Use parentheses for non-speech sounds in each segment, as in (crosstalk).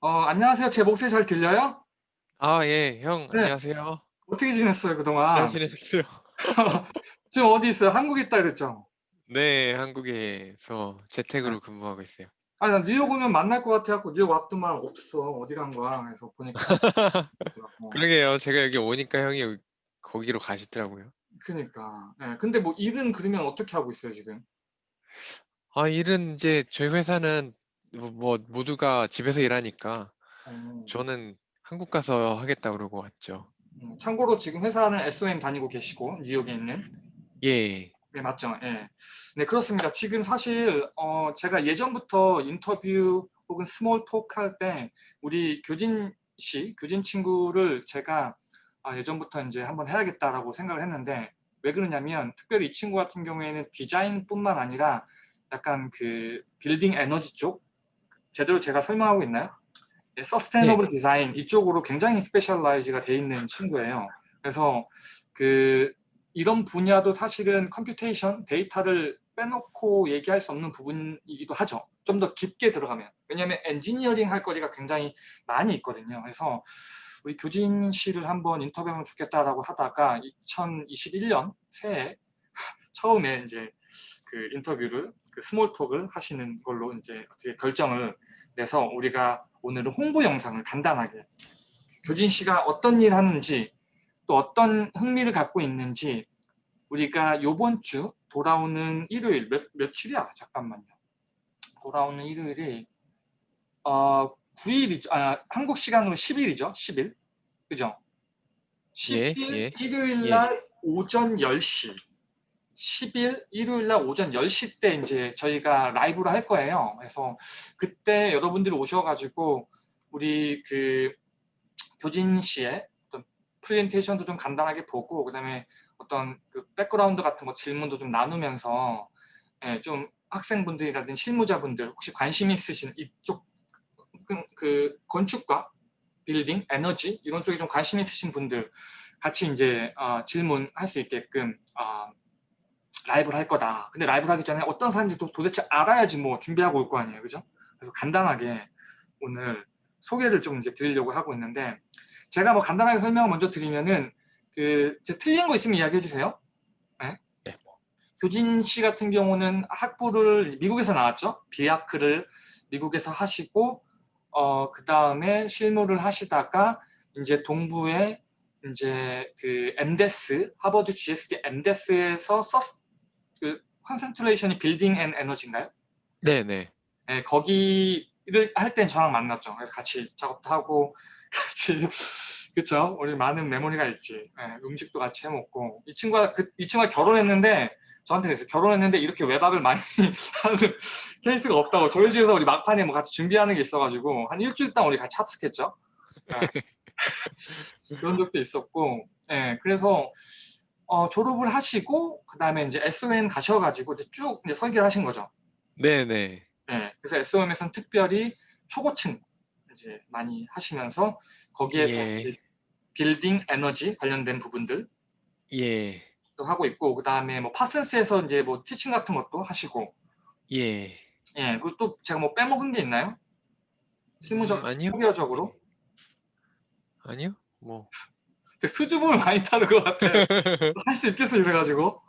어, 안녕하세요. 제 목소리 잘 들려요? 아, 예, 형, 네. 안녕하세요. 어떻게 지냈어요, 잘 그동안? 지냈어요? (laughs) 지금 어디 있어요? 한국에 있다 그랬죠? 네, 한국에서 재택으로 근무하고 있어요. 아, 나 뉴욕 오면 만날 것 같아갖고 뉴욕 왔더만 없어. 어디 간 거야? 그래서 보니까. 있더라고. (laughs) 그러게요. 제가 여기 오니까 형이 여기- 거기로 가시더라고요. 그니까. 예, 근데 뭐 일은 그러면 어떻게 하고 있어요, 지금? 아, 일은 이제 저희 회사는 뭐, 뭐 모두가 집에서 일하니까 어, 저는 한국 가서 하겠다 그러고 왔죠. 음, 참고로 지금 회사는 SOM 다니고 계시고 뉴욕에 있는. 예, 네, 맞죠. 예. 네, 그렇습니다. 지금 사실 어, 제가 예전부터 인터뷰 혹은 스몰 톡할 때 우리 교진 씨, 교진 친구를 제가 아, 예전부터 이제 한번 해야겠다라고 생각을 했는데 왜 그러냐면 특별히 이 친구 같은 경우에는 디자인뿐만 아니라 약간 그 빌딩 에너지 쪽 제대로 제가 설명하고 있나요? 네, sustainable 디자인 이쪽으로 굉장히 specialize가 돼 있는 친구예요. 그래서 그 이런 분야도 사실은 computation, 데이터를 빼놓고 얘기할 수 없는 부분이기도 하죠. 좀 더 깊게 들어가면. 왜냐하면 엔지니어링 할 거리가 굉장히 많이 있거든요. 그래서 우리 교진 씨를 한번 인터뷰하면 좋겠다라고 하다가 2021년 새해 (laughs) 처음에 이제 그 인터뷰를 그 스몰톡을 하시는 걸로 이제 어떻게 결정을 내서 우리가 오늘은 홍보 영상을 간단하게 교진 씨가 어떤 일 하는지 또 어떤 흥미를 갖고 있는지 우리가 요번 주 돌아오는 일요일 몇, 며칠이야? 잠깐만요. 돌아오는 일요일이 어, 9일이죠. 아, 한국 시간으로 10일이죠. 10일. 그죠? 10일 예, 예, 일요일 날 오전 10시 10일 일요일 날 오전 10시 때 이제 저희가 라이브를 할 거예요. 그래서 그때 여러분들이 오셔가지고 우리 그 교진 씨의 어떤 프레젠테이션도 좀 간단하게 보고 그다음에 어떤 그 background 같은 거 질문도 좀 나누면서 예, 좀 학생분들이라든지 실무자분들 혹시 관심 있으신 이쪽 그, 그 건축과 빌딩, 에너지 이런 쪽에 좀 관심 있으신 분들 같이 이제 어, 질문할 수 있게끔 어, 라이브를 할 거다. 근데 라이브를 하기 전에 어떤 사람인지 도, 도대체 알아야지 뭐 준비하고 올 거 아니에요. 그죠? 그래서 간단하게 오늘 소개를 좀 이제 드리려고 하고 있는데 제가 뭐 간단하게 설명을 먼저 드리면은 그 틀린 거 있으면 이야기해 주세요. 네? 네, 뭐. 교진 씨 같은 경우는 학부를 미국에서 나왔죠. 비아크를 미국에서 하시고 어, 그 다음에 실무를 하시다가 이제 동부에 이제 그 MDes 하버드 GSD MDes에서 서스 그 concentration이 building and energy인가요? 네, 네. 네, 거기를 할 땐 저랑 만났죠. 그래서 같이 작업도 하고 (laughs) 같이 그쵸? 우리 많은 메모리가 있지. 네, 음식도 같이 해 먹고 이 친구가 그, 이 친구가 결혼했는데 저한테 그랬어요. 결혼했는데 이렇게 외박을 많이 (laughs) 하는 케이스가 없다고. 저희 집에서 우리 막판에 뭐 같이 준비하는 게 있어가지고 한 일주일 동안 우리 같이 합숙했죠. 네. (laughs) 그런 적도 있었고, 예, 그래서 어, 졸업을 하시고 그 다음에 이제 SOM 가셔가지고 이제 쭉 이제 설계를 하신 거죠. 네, 네. 예, 그래서 SOM에서는 특별히 초고층 이제 많이 하시면서 거기에서 예. 빌딩 에너지 관련된 부분들 예, 도 하고 있고 그 다음에 뭐 파슨스에서 이제 뭐 티칭 같은 것도 하시고 예. 예 그리고 또 제가 뭐 빼먹은 게 있나요? 실무적 음, 아니요. 커리어적으로 아니요? 뭐. 수줍음을 많이 타는 것 같아요. (laughs) 할수 있겠어 이래가지고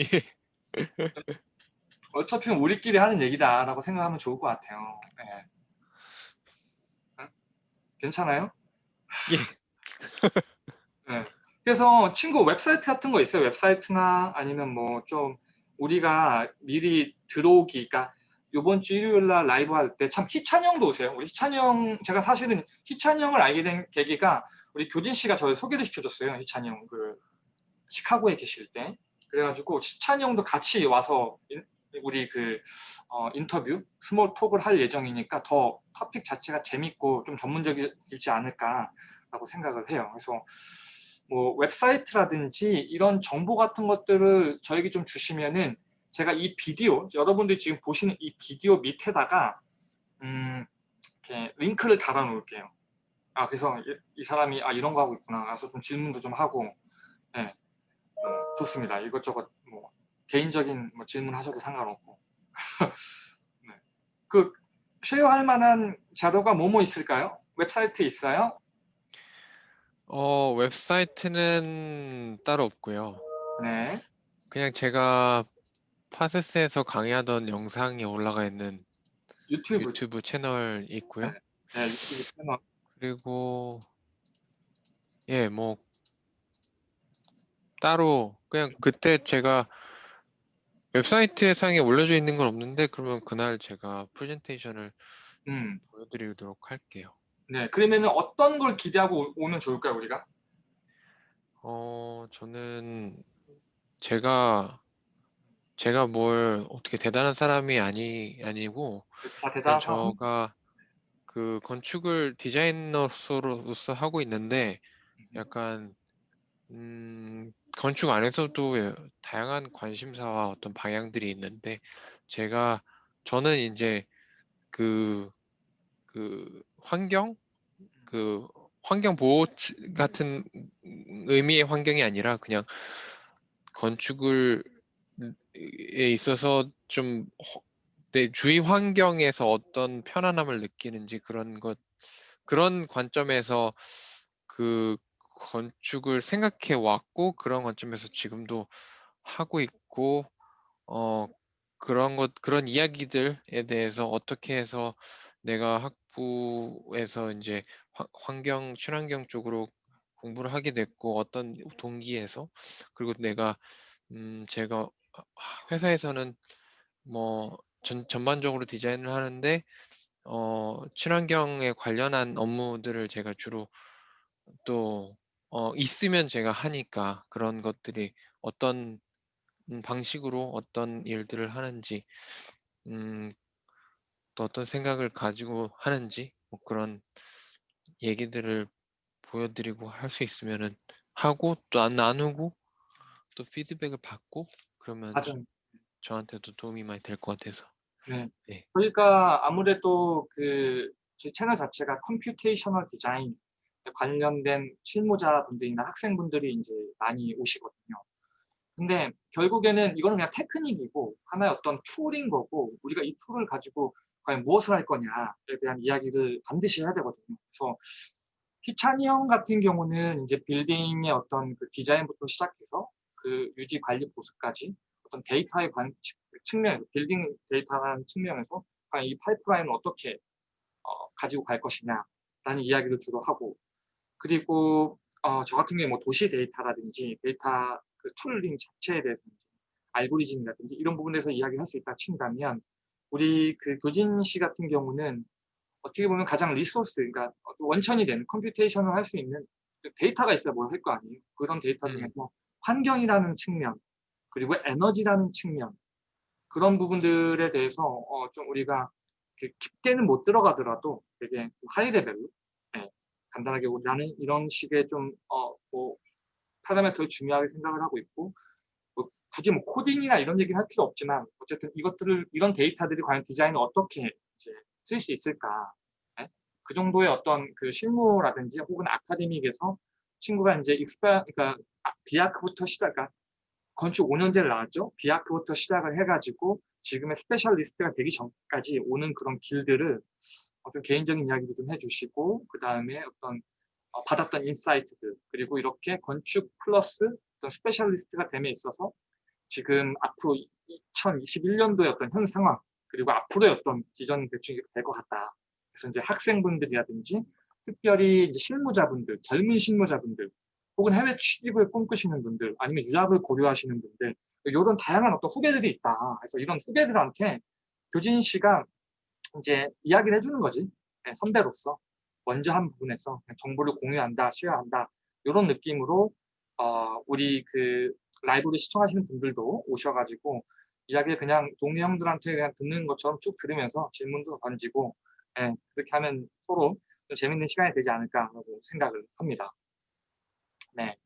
예. (laughs) 어차피 우리끼리 하는 얘기다라고 생각하면 좋을 것 같아요. 예. 응? 괜찮아요? 예. 네. (laughs) 그래서 친구 웹사이트 같은 거 있어요? 웹사이트나 아니면 뭐 좀 우리가 미리 들어오기, 그러니까 이번 주 일요일 날 라이브 할 때 참 희찬이 형도 오세요. 우리 희찬이 형, 제가 사실은 희찬이 형을 알게 된 계기가 우리 교진 씨가 저를 소개를 시켜줬어요. 희찬이 형, 그 시카고에 계실 때. 그래가지고 희찬이 형도 같이 와서 인- 우리 그 어, 인터뷰, 스몰 톡을 할 예정이니까 더 토픽 자체가 재밌고 좀 전문적이지 않을까라고 생각을 해요. 그래서 뭐 웹사이트라든지 이런 정보 같은 것들을 저에게 좀 주시면은 제가 이 비디오 여러분들이 지금 보시는 이 비디오 밑에다가 음, 이렇게 링크를 달아 놓을게요. 아 그래서 이, 이 사람이 아 이런 거 하고 있구나. 그래서 좀 질문도 좀 하고 네, 뭐 좋습니다. 이것저것 뭐 개인적인 뭐 질문 하셔도 상관없고 (laughs) 네. 그 쉐어할 만한 자료가 뭐뭐 있을까요? 웹사이트 있어요? 어, 웹사이트는 따로 없고요. 네. 그냥 제가 파세스에서 강의하던 영상이 올라가 있는 유튜브. 유튜브 채널이 있고요. 네, 유튜브 채널. 그리고 예, 뭐 따로 그냥 그때 제가 웹사이트 상에 올려져 있는 건 없는데 그러면 그날 제가 프레젠테이션을 음. 보여드리도록 할게요. 네. 그러면은 어떤 걸 기대하고 오- 오면 좋을까요, 우리가? 어, 저는 제가 제가 뭘 어떻게 대단한 사람이 아니 아니고 다 그냥 대단한 사람. (laughs) 저가 그 건축을 디자이너로서 하고 있는데 약간 음, 건축 안에서도 다양한 관심사와 어떤 방향들이 있는데 제가 저는 이제 그, 그 환경? 그 환경 보호 치- 같은 의미의 환경이 아니라 그냥 건축을 에 있어서 좀 내 주위 환경에서 어떤 편안함을 느끼는지 그런 것 그런 관점에서 그 건축을 생각해 왔고 그런 관점에서 지금도 하고 있고 어 그런 것 그런 이야기들에 대해서 어떻게 해서 내가 학부에서 이제 화- 환경 친환경 쪽으로 공부를 하게 됐고 어떤 동기에서 그리고 내가 음 제가 회사에서는 뭐 전, 전반적으로 디자인을 하는데 어, 친환경에 관련한 업무들을 제가 주로 또 어, 있으면 제가 하니까 그런 것들이 어떤 음, 방식으로 어떤 일들을 하는지 음, 또 어떤 생각을 가지고 하는지 뭐 그런 얘기들을 보여드리고 할 수 있으면은 하고 또한 나누고 또 피드백을 받고 그러면 맞아요. 저한테도 도움이 많이 될 것 같아서 네. 네. 저희가 아무래도 그제 채널 자체가 computational design 관련된 실무자분들이나 학생분들이 이제 많이 오시거든요. 근데 결국에는 이거는 그냥 테크닉이고 하나의 어떤 툴인 거고 우리가 이 툴을 가지고 과연 무엇을 할 거냐에 대한 이야기를 반드시 해야 되거든요. 그래서 희찬이 형 같은 경우는 이제 빌딩의 어떤 그 디자인부터 시작해서 그 유지 관리 보수까지 어떤 데이터의 관, 측면, 빌딩 데이터라는 측면에서 이 파이프라인을 어떻게 어, 가지고 갈 것이냐라는 이야기를 주로 하고 그리고 어, 저 같은 경우에 뭐 도시 데이터라든지 데이터 그 tooling 자체에 대해서 알고리즘이라든지 이런 부분에서 이야기를 할수 있다 친다면 우리 그 교진 씨 같은 경우는 어떻게 보면 가장 리소스, 그러니까 원천이 되는 computation을 할 수 있는 그 데이터가 있어야 뭘 할 거 아니에요. 그런 데이터 음. 중에서 환경이라는 측면, 그리고 에너지라는 측면, 그런 부분들에 대해서 어, 좀 우리가 깊게는 못 들어가더라도 되게 좀 high level로 예, 간단하게 뭐 나는 이런 식의 좀 어, 뭐 파라미터를 중요하게 생각을 하고 있고 뭐 굳이 뭐 코딩이나 이런 얘기를 할 필요 없지만 어쨌든 이것들을 이런 데이터들이 과연 디자인을 어떻게 이제 쓸 수 있을까 예? 그 정도의 어떤 그 실무라든지 혹은 academic에서 친구가 이제 익스파 그러니까 아, B.Arch부터 시작 그러니까 건축 5년제를 나왔죠. B.Arch부터 시작을 해가지고 지금의 specialist가 되기 전까지 오는 그런 길들을 어, 좀 개인적인 이야기도 좀 해주시고 그 다음에 어떤 어, 받았던 insight들 그리고 이렇게 건축 플러스 어떤 specialist가 됨에 있어서 지금 앞으로 2021년도의 어떤 현 상황 그리고 앞으로의 어떤 비전 대충 될 것 같다. 그래서 이제 학생분들이라든지 특별히 이제 실무자분들, 젊은 실무자분들 혹은 해외 취직을 꿈꾸시는 분들 아니면 유학을 고려하시는 분들 이런 다양한 어떤 후배들이 있다. 그래서 이런 후배들한테 교진 씨가 이제 이야기를 해주는 거지. 네, 선배로서 먼저 한 부분에서 정보를 공유한다, 쉐어한다 이런 느낌으로 어, 우리 그 라이브를 시청하시는 분들도 오셔가지고 이야기를 그냥 동료 형들한테 그냥 듣는 것처럼 쭉 들으면서 질문도 던지고 예, 그렇게 하면 서로 좀 재밌는 시간이 되지 않을까라고 생각을 합니다. 네.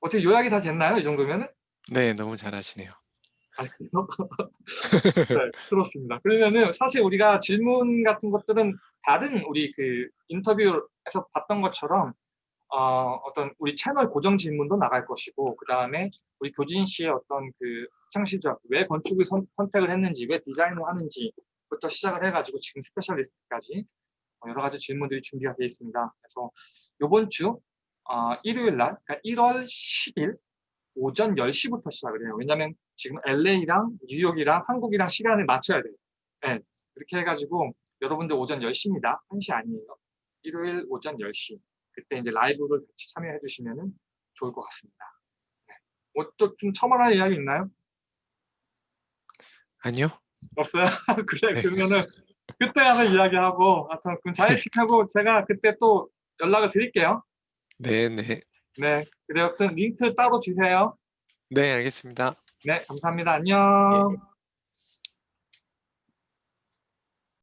어떻게 요약이 다 됐나요? 이 정도면은? 네, 너무 잘하시네요. 아, 그래요? (laughs) 네, 그렇습니다. 그러면은 사실 우리가 질문 같은 것들은 다른 우리 그 인터뷰에서 봤던 것처럼 어, 어떤 우리 채널 고정 질문도 나갈 것이고 그 다음에 우리 교진 씨의 어떤 그 학창시절 왜 건축을 선, 택을 했는지 왜 디자인을 하는지 부터 시작을 해가지고 지금 specialist까지 어, 여러 가지 질문들이 준비가 되어 있습니다. 그래서 이번 주 어, 일요일 날, 그러니까 1월 10일 오전 10시부터 시작을 해요. 왜냐하면 지금 LA랑 뉴욕이랑 한국이랑 시간을 맞춰야 돼요. 네, 이렇게 해가지고 여러분들 오전 10시입니다. 1시 아니에요. 일요일 오전 10시. 그때 이제 라이브를 같이 참여해 주시면 좋을 것 같습니다. 네. 뭐또좀 첨언할 이야기 있나요? 아니요. 없어요? (laughs) 그래 네. 그러면은 그때 가서 이야기하고 하여튼 그럼 자이픽하고 제가 그때 또 연락을 드릴게요. 네, 네. 네, 그래요. 링크 따로 주세요. 네, 알겠습니다. 네, 감사합니다. 안녕. 예.